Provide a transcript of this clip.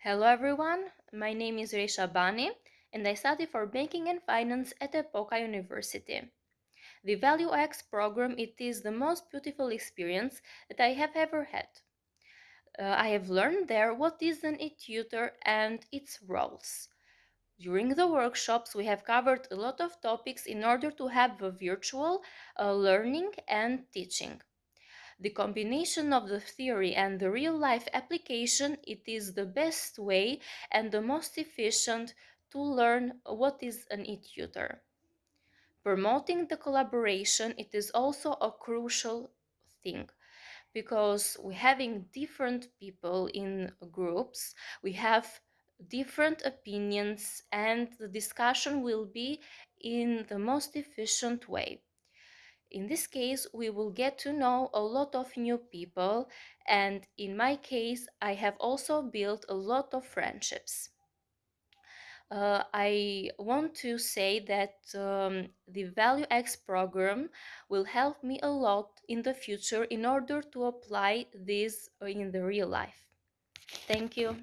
Hello everyone, my name is Resha Bani and I study for Banking and Finance at Epoka University. The Value X program it is the most beautiful experience that I have ever had. Uh, I have learned there what is an e-tutor and its roles. During the workshops, we have covered a lot of topics in order to have a virtual uh, learning and teaching the combination of the theory and the real-life application, it is the best way and the most efficient to learn what is an e-tutor. Promoting the collaboration, it is also a crucial thing because we're having different people in groups, we have different opinions and the discussion will be in the most efficient way. In this case, we will get to know a lot of new people and in my case, I have also built a lot of friendships. Uh, I want to say that um, the Value X program will help me a lot in the future in order to apply this in the real life. Thank you.